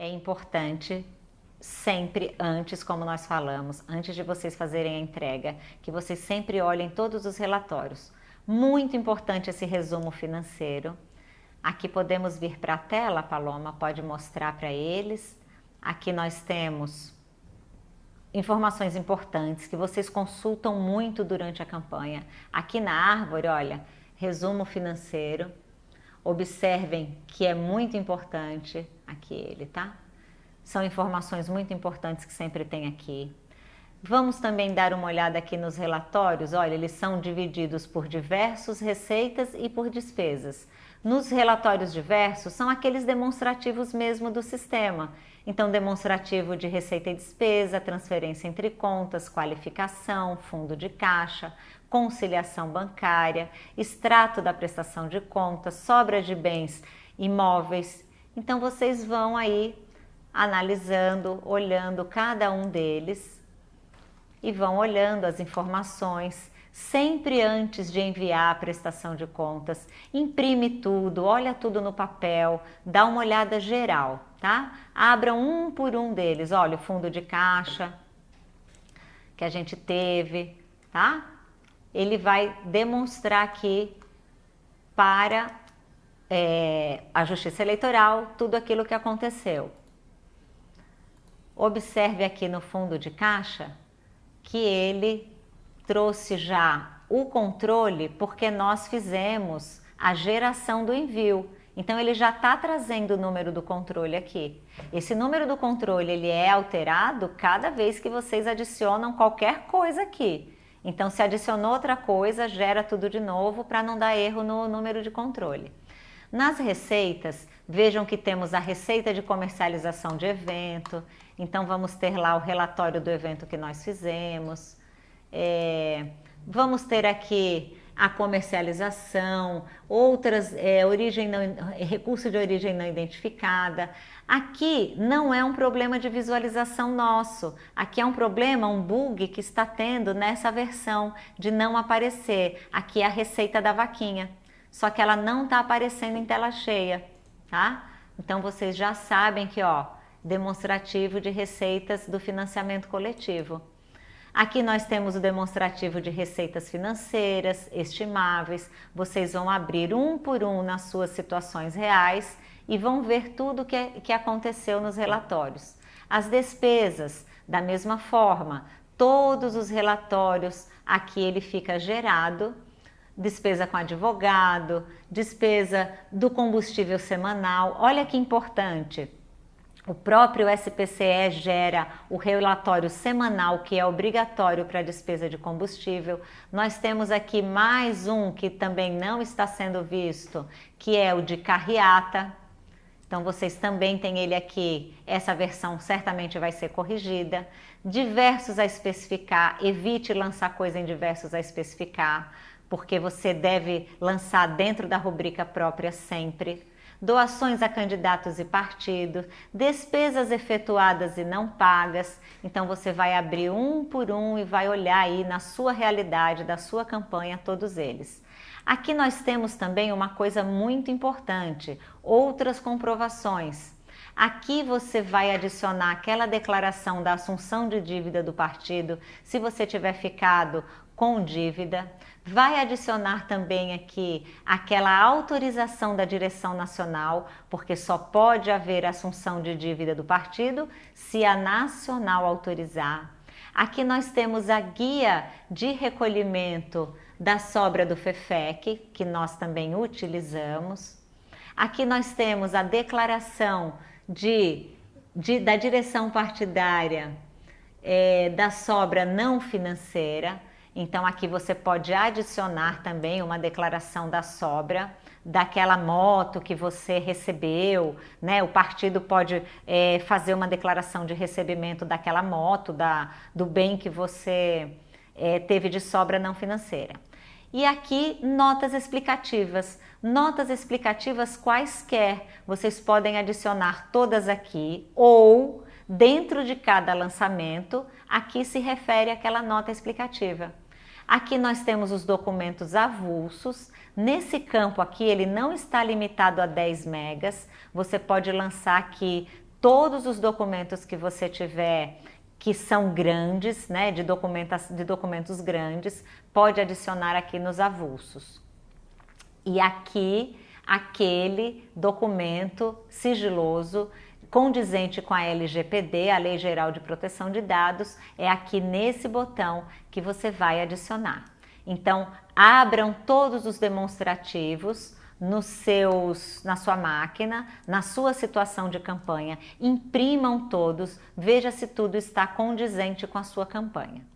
É importante sempre antes, como nós falamos, antes de vocês fazerem a entrega, que vocês sempre olhem todos os relatórios. Muito importante esse resumo financeiro. Aqui podemos vir para a tela, Paloma, pode mostrar para eles. Aqui nós temos informações importantes que vocês consultam muito durante a campanha. Aqui na árvore, olha, resumo financeiro. Observem que é muito importante aqui ele, tá? São informações muito importantes que sempre tem aqui. Vamos também dar uma olhada aqui nos relatórios. Olha, eles são divididos por diversos receitas e por despesas. Nos relatórios diversos, são aqueles demonstrativos mesmo do sistema. Então, demonstrativo de receita e despesa, transferência entre contas, qualificação, fundo de caixa, conciliação bancária, extrato da prestação de contas, sobra de bens imóveis. Então, vocês vão aí analisando, olhando cada um deles e vão olhando as informações. Sempre antes de enviar a prestação de contas, imprime tudo, olha tudo no papel, dá uma olhada geral, tá? Abra um por um deles, olha o fundo de caixa que a gente teve, tá? Ele vai demonstrar aqui para é, a Justiça Eleitoral tudo aquilo que aconteceu. Observe aqui no fundo de caixa que ele trouxe já o controle porque nós fizemos a geração do envio. Então ele já está trazendo o número do controle aqui. Esse número do controle ele é alterado cada vez que vocês adicionam qualquer coisa aqui. Então se adicionou outra coisa, gera tudo de novo para não dar erro no número de controle. Nas receitas, vejam que temos a receita de comercialização de evento, então vamos ter lá o relatório do evento que nós fizemos. É, vamos ter aqui a comercialização, outras, é, origem não, recurso de origem não identificada. Aqui não é um problema de visualização nosso, aqui é um problema, um bug que está tendo nessa versão de não aparecer. Aqui é a receita da vaquinha só que ela não está aparecendo em tela cheia, tá? Então vocês já sabem que, ó, demonstrativo de receitas do financiamento coletivo. Aqui nós temos o demonstrativo de receitas financeiras estimáveis. Vocês vão abrir um por um nas suas situações reais e vão ver tudo que, que aconteceu nos relatórios. As despesas, da mesma forma, todos os relatórios aqui ele fica gerado despesa com advogado, despesa do combustível semanal. Olha que importante. O próprio SPCE gera o relatório semanal que é obrigatório para a despesa de combustível. Nós temos aqui mais um que também não está sendo visto, que é o de carreata. Então vocês também têm ele aqui. Essa versão certamente vai ser corrigida. Diversos a especificar, evite lançar coisa em diversos a especificar porque você deve lançar dentro da rubrica própria sempre. Doações a candidatos e partidos, despesas efetuadas e não pagas. Então você vai abrir um por um e vai olhar aí na sua realidade, da sua campanha, todos eles. Aqui nós temos também uma coisa muito importante, outras comprovações. Aqui você vai adicionar aquela declaração da assunção de dívida do partido, se você tiver ficado com dívida. Vai adicionar também aqui aquela autorização da direção nacional, porque só pode haver assunção de dívida do partido se a nacional autorizar. Aqui nós temos a guia de recolhimento da sobra do FEFEC, que nós também utilizamos. Aqui nós temos a declaração de, de da direção partidária é, da sobra não financeira. Então aqui você pode adicionar também uma declaração da sobra daquela moto que você recebeu, né? O partido pode é, fazer uma declaração de recebimento daquela moto, da, do bem que você é, teve de sobra não financeira. E aqui notas explicativas. Notas explicativas quaisquer, vocês podem adicionar todas aqui ou dentro de cada lançamento, aqui se refere àquela nota explicativa. Aqui nós temos os documentos avulsos. Nesse campo aqui, ele não está limitado a 10 megas. Você pode lançar aqui todos os documentos que você tiver que são grandes, né, de, de documentos grandes, pode adicionar aqui nos avulsos. E aqui, aquele documento sigiloso condizente com a LGPD, a Lei Geral de Proteção de Dados, é aqui nesse botão que você vai adicionar. Então, abram todos os demonstrativos, nos seus, na sua máquina, na sua situação de campanha, imprimam todos, veja se tudo está condizente com a sua campanha.